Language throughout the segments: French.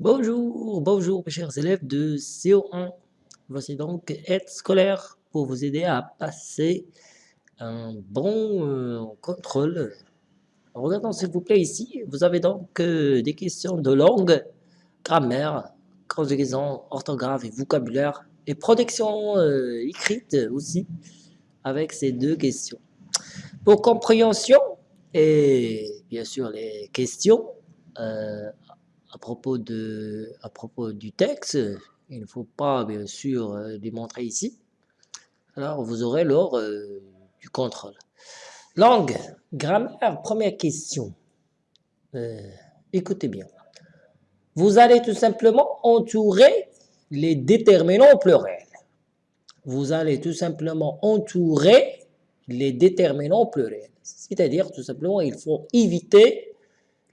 Bonjour, bonjour mes chers élèves de CO1. Voici donc aide scolaire pour vous aider à passer un bon euh, contrôle. Regardons s'il vous plaît ici, vous avez donc euh, des questions de langue, grammaire, conjugaison, orthographe et vocabulaire et protection euh, écrite aussi avec ces deux questions. Pour compréhension et bien sûr les questions, à propos, de, à propos du texte, il ne faut pas bien sûr euh, démontrer ici. Alors vous aurez lors euh, du contrôle. Langue, grammaire, première question. Euh, écoutez bien. Vous allez tout simplement entourer les déterminants pluriels. Vous allez tout simplement entourer les déterminants pluriels. C'est-à-dire tout simplement il faut éviter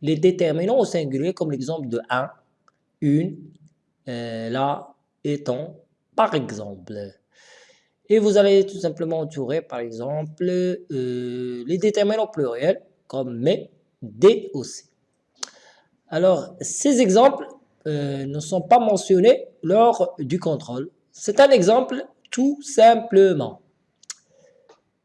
les déterminants au singulier comme l'exemple de un, une, euh, là, étant, par exemple. Et vous allez tout simplement entourer, par exemple, euh, les déterminants pluriels comme mais, des aussi. Alors, ces exemples euh, ne sont pas mentionnés lors du contrôle. C'est un exemple tout simplement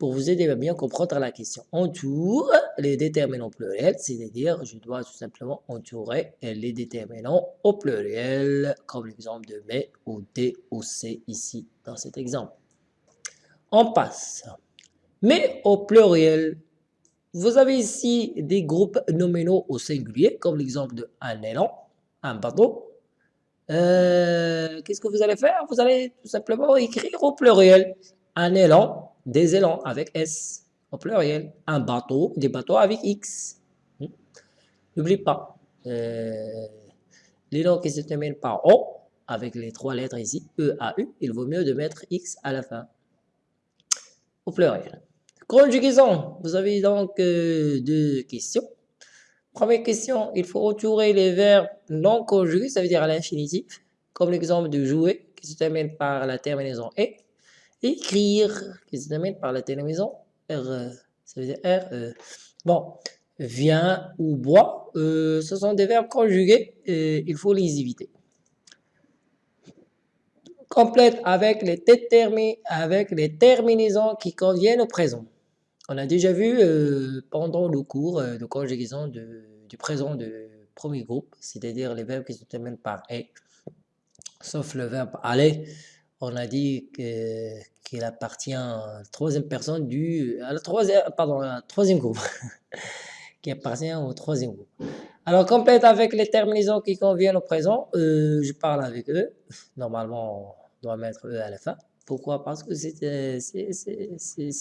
pour vous aider à bien comprendre la question. Entoure les déterminants pluriels, c'est-à-dire je dois tout simplement entourer les déterminants au pluriel, comme l'exemple de mais ou d ou c ici dans cet exemple. On passe. Mais au pluriel, vous avez ici des groupes nominaux au singulier, comme l'exemple de un élan, un bateau. Euh, qu'est-ce que vous allez faire? Vous allez tout simplement écrire au pluriel un élan, des élans avec S au pluriel, un bateau, des bateaux avec X. Hmm. N'oublie pas, euh, l'élan qui se termine par O, avec les trois lettres ici, E, A, U, il vaut mieux de mettre X à la fin, au pluriel. Conjugaison, vous avez donc euh, deux questions. Première question, il faut entourer les verbes non conjugués, ça veut dire à l'infinitif, comme l'exemple de jouer, qui se termine par la terminaison « et » écrire, qui se termine par la terminaison R, ça veut dire R. E. Bon, vient ou boit, euh, ce sont des verbes conjugués, et il faut les éviter. Complète avec les, avec les terminaisons qui conviennent au présent. On a déjà vu euh, pendant le cours euh, de conjugaison du présent de premier groupe, c'est-à-dire les verbes qui se terminent par « et », sauf le verbe « aller », on a dit qu'il appartient à la troisième personne du, à la troisième, pardon, troisième groupe, qui appartient au troisième groupe. Alors, complète avec les terminaisons qui conviennent au présent, euh, je parle avec eux. Normalement, on doit mettre eux à la fin. Pourquoi? Parce que c'est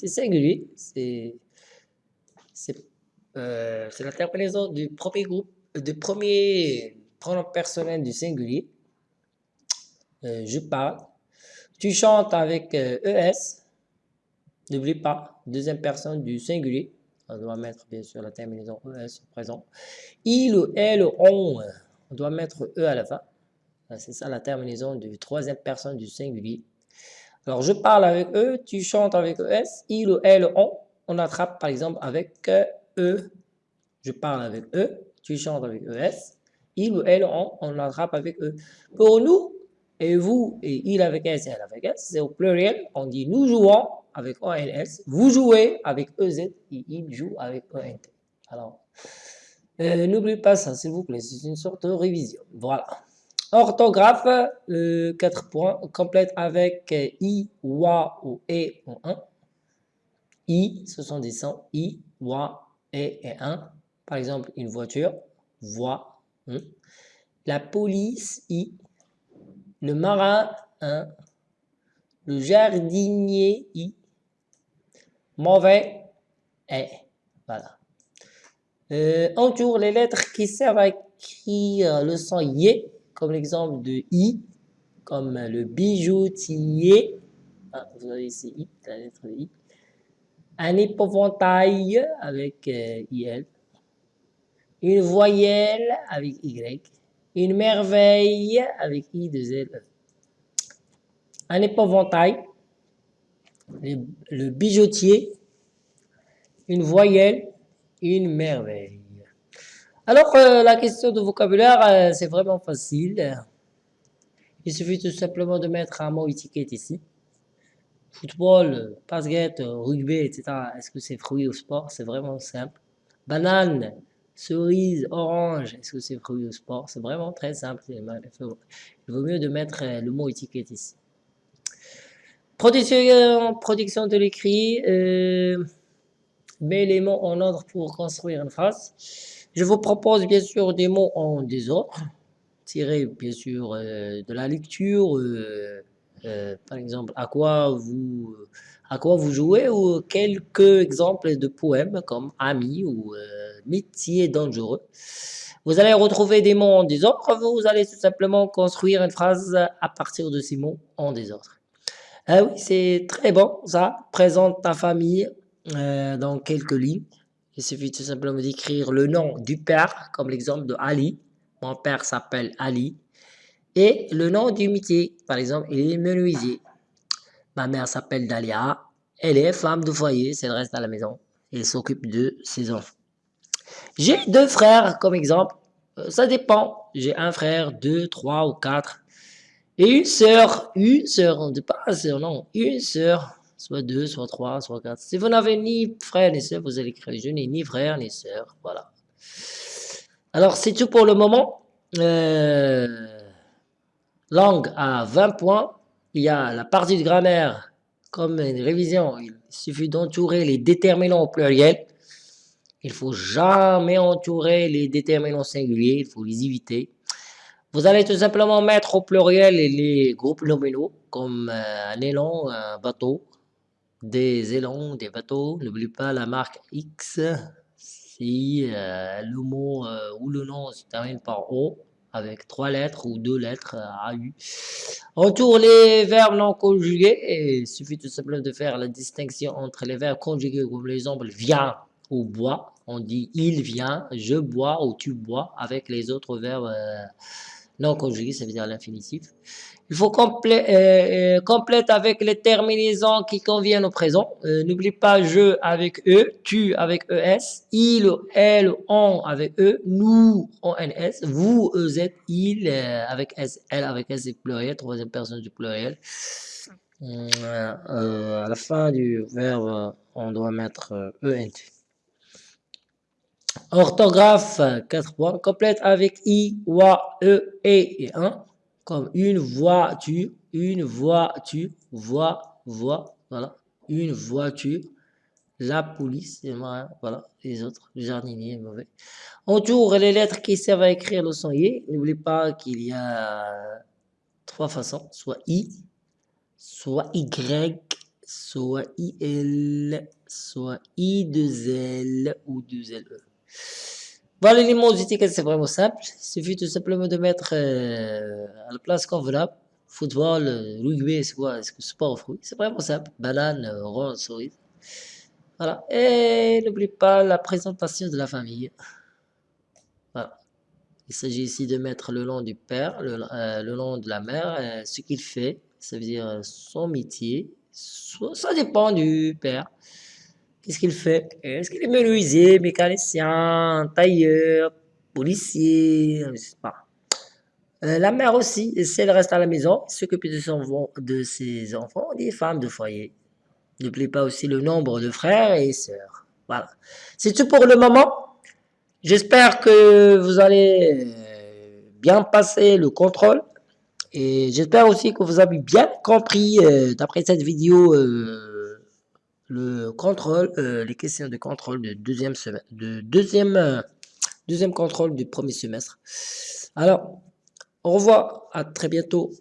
singulier. Euh, c'est la terminaison du premier groupe, du premier pronom personnel du singulier. Euh, je parle tu chantes avec ES. Euh, e N'oublie pas, deuxième personne du singulier. On doit mettre bien sûr la terminaison ES au présent. Il ou elle, on, on doit mettre E à la fin. C'est ça la terminaison du troisième personne du singulier. Alors je parle avec eux, tu chantes avec ES, il ou elle, on. On attrape par exemple avec E. Je parle avec eux, tu chantes avec ES, il ou elle, on. On attrape avec eux. Pour nous, et vous et il avec S et elle avec S, c'est au pluriel, on dit nous jouons avec ONS, vous jouez avec EZ et il joue avec ENT. Alors, euh, n'oubliez pas ça s'il vous plaît, c'est une sorte de révision. Voilà. Orthographe, euh, 4 points, complète avec I, WA ou E ou 1. I, ce sont des sons I, WA, E et 1. Par exemple, une voiture, voix. Hein. La police, I, le marin, un, le jardinier, i, mauvais, est. Voilà. Euh, entoure les lettres qui servent à écrire le son yé, comme l'exemple de i, comme le bijoutier. Ah, vous avez ici i, la lettre i. Un épouvantail avec euh, il. Une voyelle avec y une merveille avec I de Z. Un épouvantail, le bijoutier, une voyelle, une merveille. Alors, euh, la question de vocabulaire, euh, c'est vraiment facile. Il suffit tout simplement de mettre un mot étiquette ici. Football, basket, rugby, etc. Est-ce que c'est fruit ou sport? C'est vraiment simple. Banane, cerise, orange, est-ce que c'est fruit ou sport? C'est vraiment très simple. Il vaut mieux de mettre euh, le mot étiquette ici. Production, production de l'écrit. Euh, mets les mots en ordre pour construire une phrase. Je vous propose bien sûr des mots en désordre tirer bien sûr euh, de la lecture, euh, par exemple, à quoi vous à quoi vous jouez ou quelques exemples de poèmes comme ami ou métier dangereux. Vous allez retrouver des mots en désordre, vous allez tout simplement construire une phrase à partir de ces mots en désordre. Ah oui, c'est très bon ça. Présente ta famille dans quelques lignes. Il suffit tout simplement d'écrire le nom du père, comme l'exemple de Ali. Mon père s'appelle Ali. Et le nom du métier, par exemple, il est menuisier. Ma mère s'appelle Dalia. Elle est femme de foyer, elle reste à la maison. Elle s'occupe de ses enfants. J'ai deux frères comme exemple. Euh, ça dépend. J'ai un frère, deux, trois ou quatre. Et une sœur. Une sœur, on ne dit pas un sœur, non. Une sœur. Soit deux, soit trois, soit quatre. Si vous n'avez ni frère ni sœur, vous allez écrire je n'ai ni frère ni sœur. Voilà. Alors, c'est tout pour le moment. Euh, langue à 20 points. Il y a la partie de grammaire comme une révision. Il suffit d'entourer les déterminants au pluriel. Il faut jamais entourer les déterminants singuliers. Il faut les éviter. Vous allez tout simplement mettre au pluriel les groupes nominaux comme euh, un élan, un bateau, des élans, des bateaux. N'oublie pas la marque X si euh, le mot euh, ou le nom se termine par O avec trois lettres ou deux lettres AU. Entoure les verbes non conjugués et il suffit tout simplement de faire la distinction entre les verbes conjugués comme l'exemple vient ou boit. On dit il vient, je bois ou tu bois avec les autres verbes non conjugués, ça veut dire l'infinitif. Il faut complé euh, euh, complète avec les terminaisons qui conviennent au présent. Euh, n'oublie pas je avec e, tu avec es, il, elle, on avec e, nous, on, ns, vous, ez, il avec s, elle avec s pluriel, troisième personne du pluriel. à la fin du verbe, on doit mettre ent. Orthographe, 4 points. Complète avec i, wa, e, e et 1 comme une voiture, une voiture, voix, voix, voilà, une voiture, la police, voilà, les autres, le jardinier mauvais. Entoure les lettres qui servent à écrire le son y. N'oublie pas qu'il y a trois façons, soit I, soit Y, soit IL, soit I 2 L ou 2 LE. Voilà les mots d'étiquette, c'est vraiment simple. Il suffit tout simplement de mettre euh, à la place convenable. Football, euh, rugby, c'est quoi Est-ce que sport ou fruit C'est vraiment simple. Banane, euh, rond, souris. Voilà. Et n'oublie pas la présentation de la famille. Voilà. Il s'agit ici de mettre le nom du père, le nom de la mère, ce qu'il fait, ça veut dire son métier. Ça dépend du père. Qu'est-ce qu'il fait? Est-ce qu'il est menuisier, mécanicien, tailleur, policier? Je sais pas. Euh, la mère aussi, si elle reste à la maison, s'occupe de, ses enfants, des femmes de foyer. N'oubliez pas aussi le nombre de frères et sœurs. Voilà. C'est tout pour le moment. J'espère que vous allez euh, bien passer le contrôle. Et j'espère aussi que vous avez bien compris, euh, d'après cette vidéo, le contrôle, euh, les questions de contrôle de deuxième semestre, de deuxième, euh, deuxième contrôle du premier semestre. Alors, au revoir, à très bientôt.